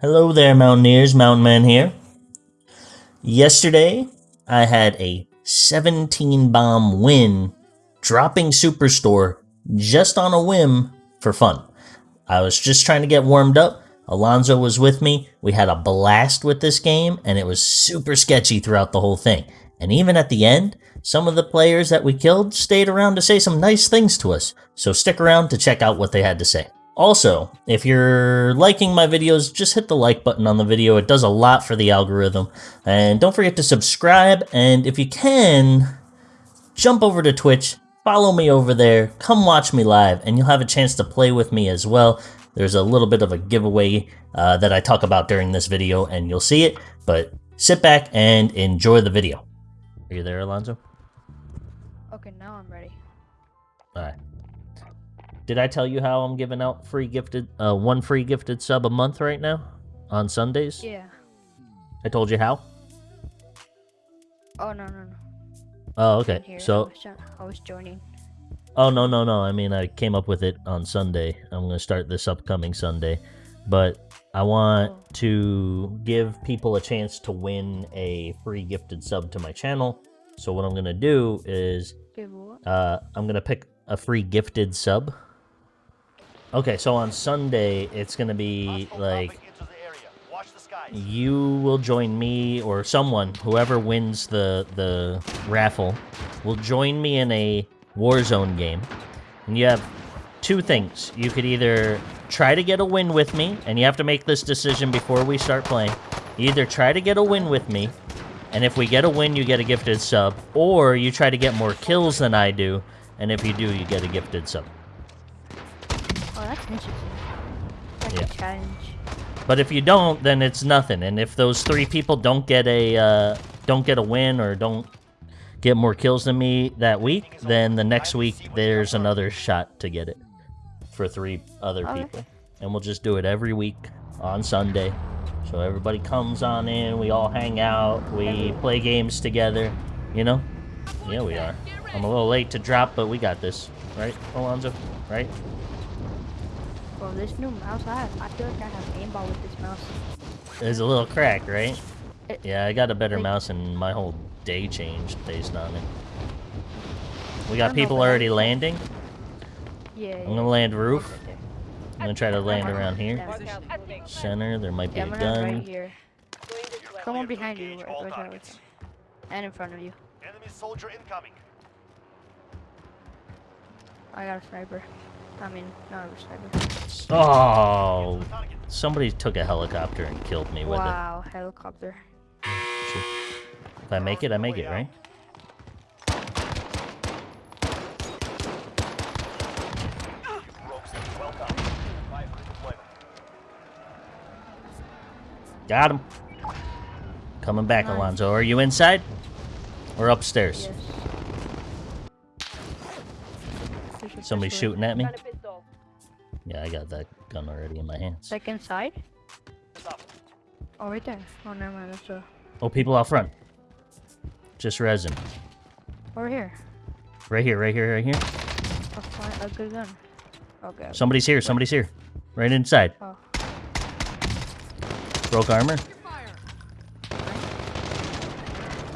Hello there, Mountaineers. Mountain Man here. Yesterday, I had a 17 bomb win dropping Superstore just on a whim for fun. I was just trying to get warmed up. Alonzo was with me. We had a blast with this game, and it was super sketchy throughout the whole thing. And even at the end, some of the players that we killed stayed around to say some nice things to us. So stick around to check out what they had to say. Also, if you're liking my videos, just hit the like button on the video. It does a lot for the algorithm. And don't forget to subscribe. And if you can, jump over to Twitch, follow me over there, come watch me live, and you'll have a chance to play with me as well. There's a little bit of a giveaway uh, that I talk about during this video, and you'll see it. But sit back and enjoy the video. Are you there, Alonzo? Okay, now I'm ready. Alright. Did I tell you how I'm giving out free gifted, uh, one free gifted sub a month right now? On Sundays? Yeah. I told you how? Oh no no no. Oh, okay. I So, was, I was joining. oh, no, no, no. I mean, I came up with it on Sunday. I'm going to start this upcoming Sunday. But I want Oh. to give people a chance to win a free gifted sub to my channel. So, what I'm going to do is? Uh, I'm gonna pick a free gifted sub. Okay, so on Sunday it's gonna be like you will join me or someone, whoever wins the the raffle, will join me in a Warzone game, and you have two things. You could either try to get a win with me, and you have to make this decision before we start playing. You either try to get a win with me, and if we get a win, you get a gifted sub, or you try to get more kills than I do, and if you do, you get a gifted sub. That's Yeah. a challenge. But if you don't, then it's nothing. And if those three people don't get a uh, don't get a win or don't get more kills than me that week, then the next week there's another shot to get it for three other Okay. people, and we'll just do it every week on Sunday. So everybody comes on in, we all hang out, we play games together. You know? Yeah, we are. I'm a little late to drop, but we got this, right, Alonzo? Right? Bro, this new mouse I have, I feel like I have aimball with this mouse. There's a little crack, right? It- Yeah, I got a better like- mouse and my whole day changed based on it. We got don't know, people already landing. Yeah. I'm gonna land roof. I'm gonna try to land around here. Center, there might be Yeah, a I'm right gun. here. Someone behind you. And in front of you. Enemy soldier incoming. I got a sniper. I mean, not a sniper. Oh, somebody took a helicopter and killed me with it. Wow, helicopter. If I make it, I make it, right? Rogues, well done. Five for deployment. Got him. Coming back, Nice. Alonzo. Are you inside or upstairs? Yes. Somebody shooting at me? Yeah, I got that gun already in my hands. Like inside? It's. Oh, right there. Oh, never mind. That's a... Oh, people out front. Just resin. Over here. Right here, right here, right here. A, fine, a good gun. Okay. okay. Somebody's here, somebody's here. Right inside. Oh. Broke armor.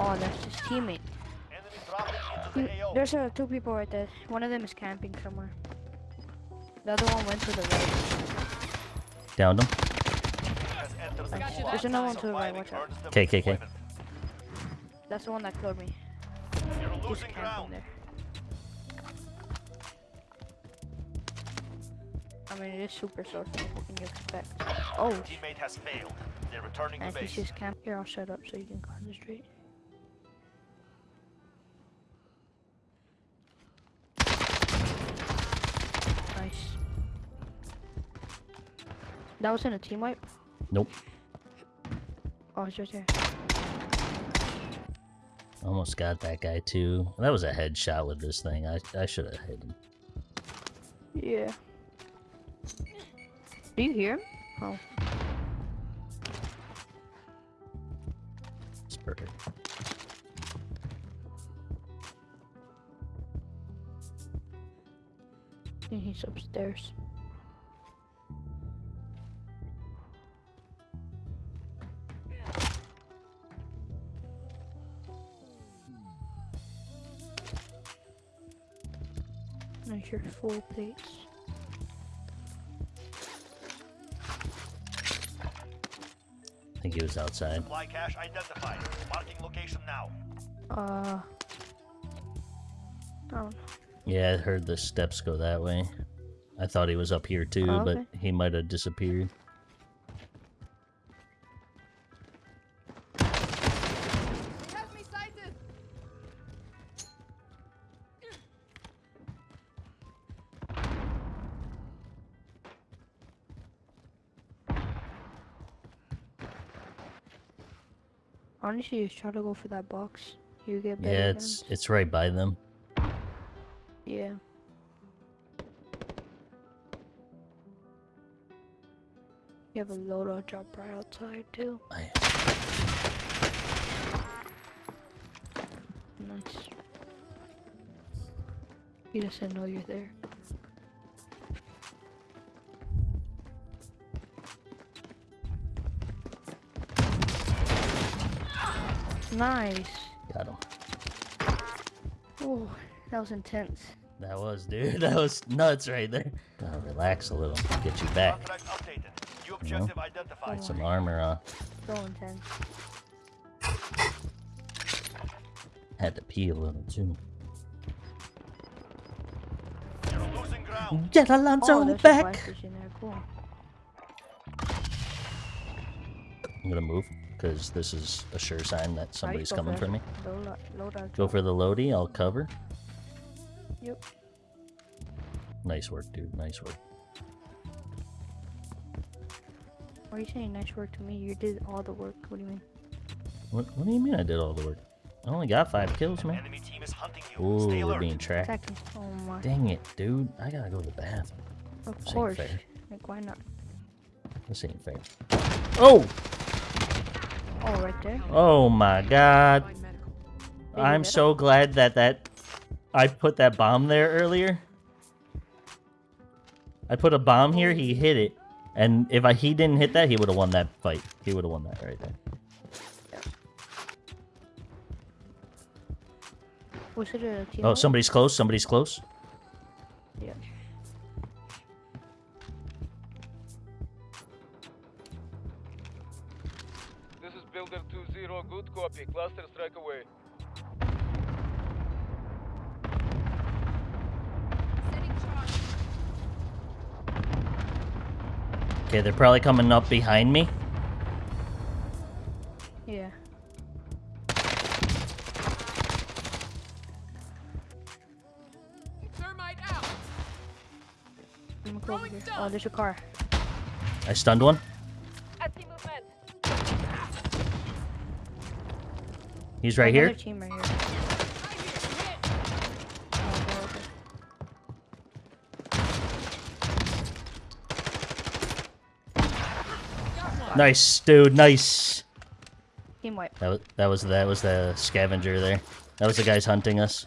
Oh, that's his teammate. Enemy dropping He- into the AO. There's uh, two people right there. One of them is camping somewhere. The other one went to the right. Downed him. Has entered the Nice. There's another one to the right, watch out. earns them KKK. deployment. That's the one that killed me. You're losing camping ground. there. I mean, it is super social. What can you expect? Oh, Teammate has failed. They're returning and to he's base. just camp. Here, I'll shut up so you can concentrate. That was in a team wipe? Nope. Oh, it's right there. Almost got that guy too. That was a headshot with this thing. I I should have hit him. Yeah. Do you hear him? Oh. It's perfect. think he's upstairs. Your full plates. I think he was outside. Supply cache identified. Marking location now. Uh. Oh, Yeah, I heard the steps go that way. I thought he was up here too, Oh, but he might have disappeared. Honestly, just try to go for that box. You get better Yeah, it's guns. it's right by them. Yeah. You have a loadout drop right outside too. I, Nice. He doesn't know you're there. Nice. got him. Oh, that was intense. That was, dude. That was nuts right there. Gotta relax a little. Get you back. Contract updated. New. Some armor on. So intense. Had to pee a little too. You're losing ground. Get Alonzo oh, there's a back. there. Cool. I'm gonna move because this is a sure sign that somebody's go coming for for me. Loadout, loadout Go for the Lodi. I'll cover. Yep. Nice work, dude. Nice work. Why are you saying nice work to me? You did all the work. What do you mean? What, what do you mean I did all the work? I only got five kills, man. Enemy team is hunting you. Ooh, we're being tracked. Oh my. Dang it, dude. I gotta go to the bathroom. Of This ain't course. fair. Like why not? This ain't fair. Oh! Oh, right there. Oh my god. Find medical. Did you I'm so glad that that I put that bomb there earlier. I put a bomb here, he hit it. And if I, he didn't hit that, he would have won that fight. He would have won that right there. Was it a? Oh, somebody's close. Somebody's close. Copy. Cluster strike away. Okay, they're probably coming up behind me. Yeah. Thermite out. I'm gonna go over Throwing Oh, there's a car. I stunned one. He's right Another here. team right here. Right here. Hit. Okay, okay. Got one. Nice, dude. Nice. Team wipe. That was that was that was the scavenger there. That was the guys hunting us.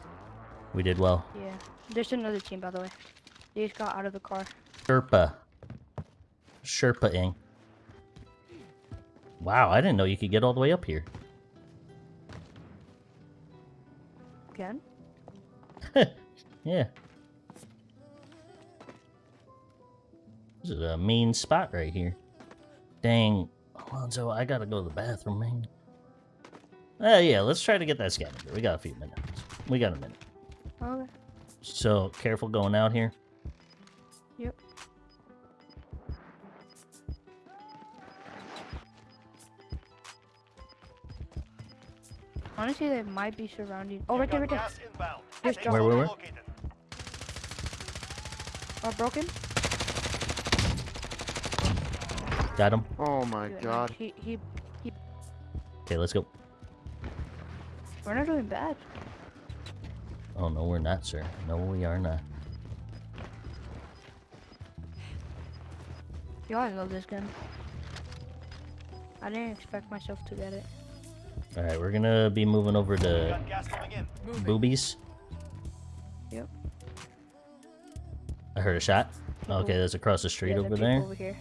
We did well. Yeah. There's another team, by the way. They just got out of the car. Sherpa. Sherpa-ing. Wow, I didn't know you could get all the way up here. Again? Yeah. This is a mean spot right here. Dang. Alonzo, I gotta go to the bathroom, man. Uh, yeah, let's try to get that scavenger. We got a few minutes. We got a minute. Okay. So, careful going out here. Honestly, they might be surrounding. Oh, You've right there, right got there. gas inbound. Just Safe drop. Where, where, zone where? located. Oh, broken. Got him. Oh my Good, nice. god. He, he, Okay, let's go. we're not doing bad. Oh, no, we're not, sir. No, we are not. Yo, I love this gun. I didn't expect myself to get it. Alright, we're gonna be moving over to got gas coming in. Moving. boobies. Yep. I heard a shot. Okay, that's across the street Yeah, over there. Over here.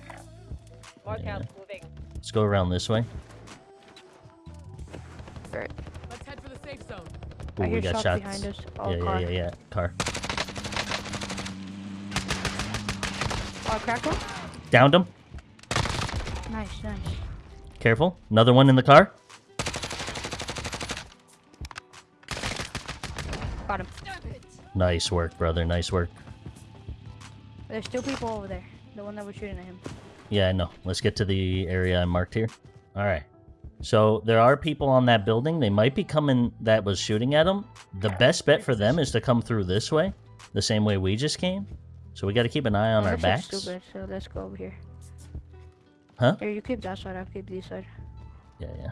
Yeah. Let's go around this way. Right. Let's head for the safe zone. Ooh, I we hear got shots shots. behind us. Oh, yeah, car. yeah, yeah, yeah. Car. Oh, I cracked one. Downed him. Nice, nice. Careful. Another one in the car. Nice work, brother. Nice work. There's still people over there. The one that was shooting at him. Yeah, I know. Let's get to the area I marked here. All right. So there are people on that building. They might be coming that was shooting at them. The best bet for them is to come through this way, the same way we just came. So we got to keep an eye on our backs. Stupid, so let's go over here. Huh? Here, you keep that side. I'll keep this side. Yeah, yeah.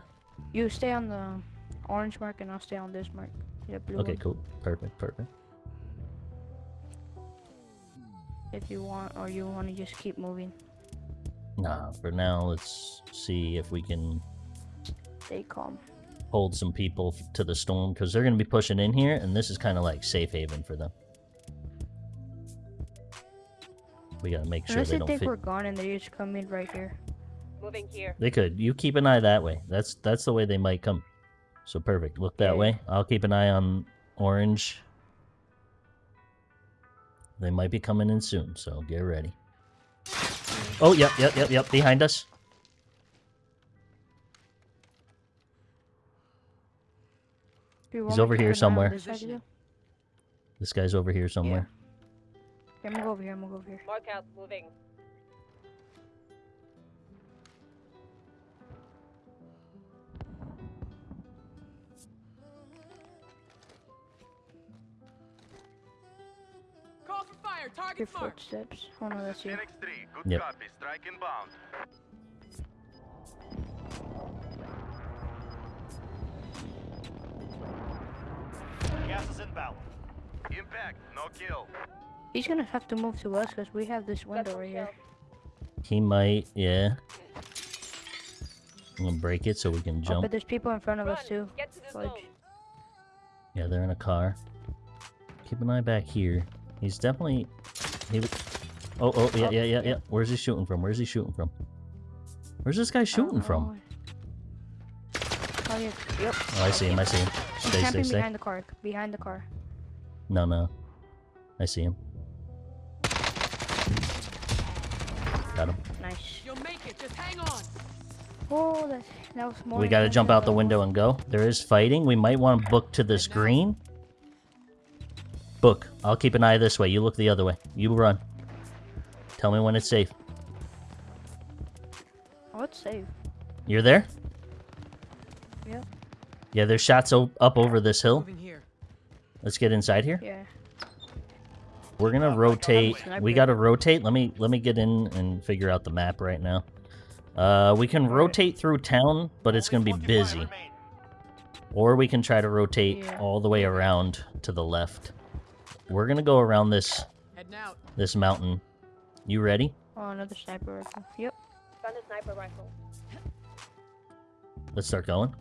You stay on the orange mark, and I'll stay on this mark. Yeah, blue Okay, one, cool. Perfect, perfect. If you want, or you want to just keep moving. Nah, for now, let's see if we can Stay calm. hold some people to the storm because they're going to be pushing in here, and this is kind of like safe haven for them. We got to make sure Unless they they don't think fit. we're gone and they just come in right here. Moving here. They could. You keep an eye that way. That's that's the way they might come. So perfect. Look that Yeah. way. I'll keep an eye on orange. They might be coming in soon, so get ready. Oh, yep, yep, yep, yep. Behind us. He's over here keep an eye on somewhere. this side of you? This guy's over here somewhere. Okay, I'm gonna go over here. I'm gonna go over here. Mark out. Moving. Your Target marked. footsteps. Oh no, that's you. Phoenix 3, good Yep. copy. Strike inbound. Gas is inbound. Impact, no kill. He's gonna have to move to us because we have this window some right here. He might, yeah. I'm gonna break it so we can Oh, jump. but there's people in front of us too. Get to the Yeah, they're in a car. Keep an eye back here. He's definitely. He. Oh, oh, yeah, yeah, yeah, yeah. Oh. Where's he shooting from? Where's he shooting from? Where's this guy I don't shooting from? Oh, oh yeah. Yep. Oh, I see him. I see him. He's Stay, stay, camping stay. behind the car. Behind the car. No, no. I see him. Got him. Nice. You'll make it. Just hang on. Oh, that that was more. We gotta jump out the window and go. There is fighting. We might want to book to this green. Book. I'll keep an eye this way. You look the other way. You run. Tell me when it's safe. Oh, it's safe. You're there? Yep. Yeah, there's shots o- up over this hill. Moving here. Let's get inside here. Yeah. We're gonna rotate. sniper. We gotta rotate. Let me let me get in and figure out the map right now. Uh, we can rotate through town, but it's gonna be busy. Or we can try to rotate Yeah. all the way around to the left. We're gonna go around this Heading out. this mountain. You ready? Oh, another sniper rifle. Yep. Found a sniper rifle. Let's start going.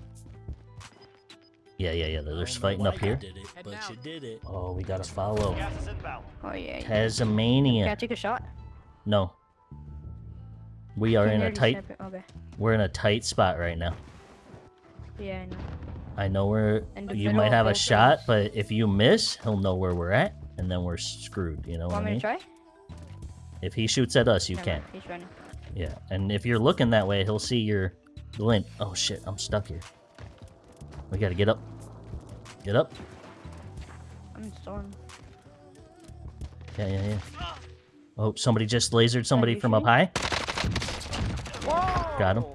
Yeah, yeah, yeah. There's fighting up here. Heading out. did it. Oh, we gotta follow. Gas. Oh yeah. yeah. Can I take a shot? No. We are in a tight. Okay. We're in a tight spot right now. Yeah, I know. I know where you might have a shot, but if you miss, he'll know where we're at, and then we're screwed. You know what I Want me mean? to try? If he shoots at us, you can't. He's running. Yeah, and if you're looking that way, he'll see your glint. Oh shit, I'm stuck here. We gotta get up. Get up. I'm in storm. Yeah, yeah, yeah. Oh, somebody just lasered somebody from up high. Whoa! Got him.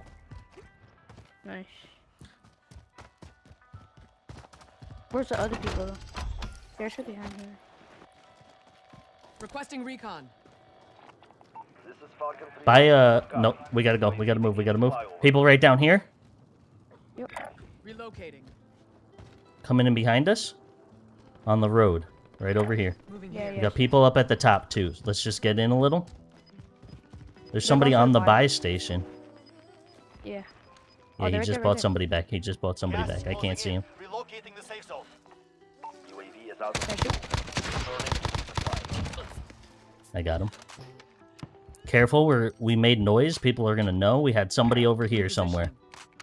Where's the other people though? They're still behind here. Requesting recon. This is Falcon 3. By uh, no, we gotta go. We gotta move. We gotta move. People right down here, Relocating. coming in behind us, on the road, right over here. Moving Yeah, here. We yeah. got people up at the top too. Let's just get in a little. There's somebody on the buy- buy station. Yeah. Yeah, Oh, he just right bought there. somebody back. He just bought somebody Gas back. I can't closing see in. him. Thank you. Returning to supply. I got him. Careful, we're we made noise. People are gonna know we had somebody over here somewhere.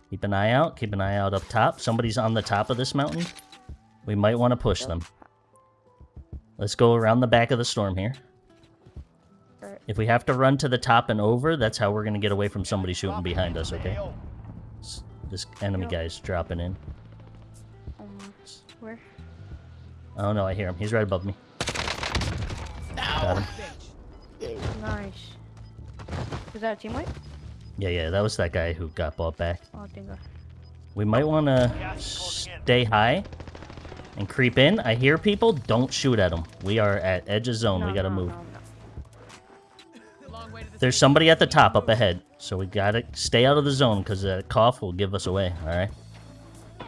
Keep an eye out. Keep an eye out up top. Somebody's on the top of this mountain. We might want to push them. Let's go around the back of the storm here. If we have to run to the top and over, that's how we're gonna get away from somebody shooting behind us, okay? This enemy guy's dropping in. Oh no, I hear him. He's right above me. Got him. Nice. Is that a team wipe? Yeah, yeah, that was that guy who got bought back. Oh, thank God. We might want to stay high and creep in. I hear people. Don't shoot at them. We are at edge of zone. we gotta no, move. no, no. Long way to the There's somebody at the top up ahead, so we gotta stay out of the zone because that cough will give us away. All right.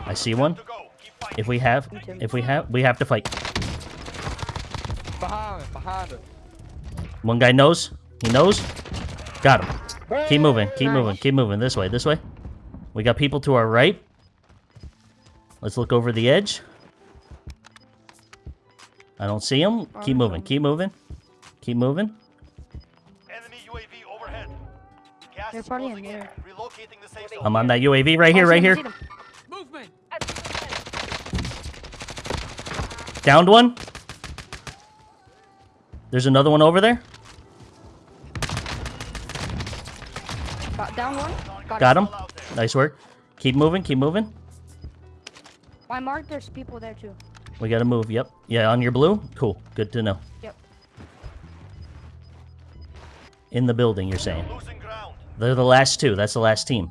I see one. To go. Keep fighting. If we have, if we have, we have to fight. Behind, behind us. One guy knows. He knows. Got him. Keep moving. Keep Nice. moving. Keep moving. This way. This way. We got people to our right. Let's look over the edge. I don't see him. Keep moving. Keep moving. Keep moving. Enemy UAV overhead. Gas They're is probably in there. Relocating the safe zone. I'm on that UAV right here. Oh, Right here. him, see him. Movement. Downed one. There's another one over there. Got down one. Got, Got him. All. Nice work. Keep moving. Keep moving. I marked there's people there too. We gotta move. Yep. Yeah, on your blue. Cool. Good to know. Yep. In the building, you're saying. They're the last two. That's the last team.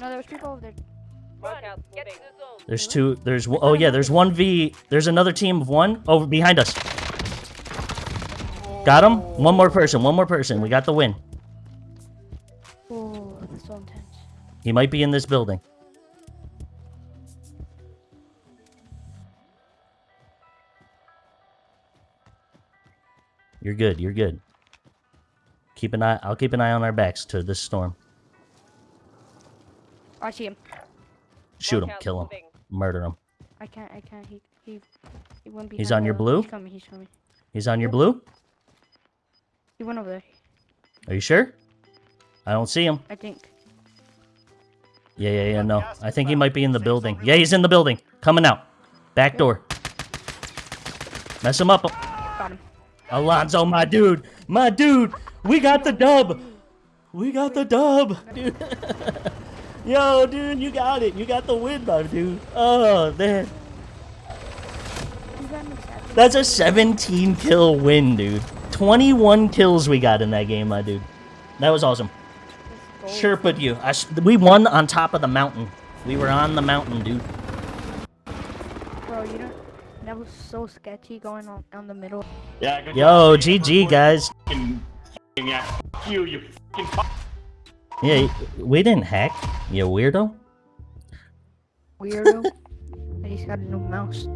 No, there's people over there. Markout moving. There's two. There's oh yeah. There's one V. There's another team of one over behind us. Got him. One more person. One more person. We got the win. Oh, that's so intense. He might be in this building. You're good. You're good. Keep an eye. I'll keep an eye on our backs to this storm. I see him. Shoot him. Markout Kill him. moving. Murder him. I can't. I can't. He. He. He went behind. He's on your blue? He's coming. He's coming. He's on your blue. He went over there. Are you sure? I don't see him. I think. Yeah, yeah, yeah. No, I think he might be in the building. Yeah, he's in the building. Coming out. Back door. Mess him up. Got him. Alonzo, my dude. My dude. We got the dub. We got the dub. Dude. Yo, dude, you got it. You got the win, my dude. Oh, man. He got me seven. That's a 17 kill win, dude. 21 kills we got in that game, my dude. That was awesome. Let's go. Chirped you. We won on top of the mountain. We were on the mountain, dude. Bro, you don't. That was so sketchy going on on the middle. Yeah, Yo. GG, guys. Fucking, yeah, you, you fucking fuck. Yeah, we didn't hack, you weirdo. Weirdo. I he's got a new mouse.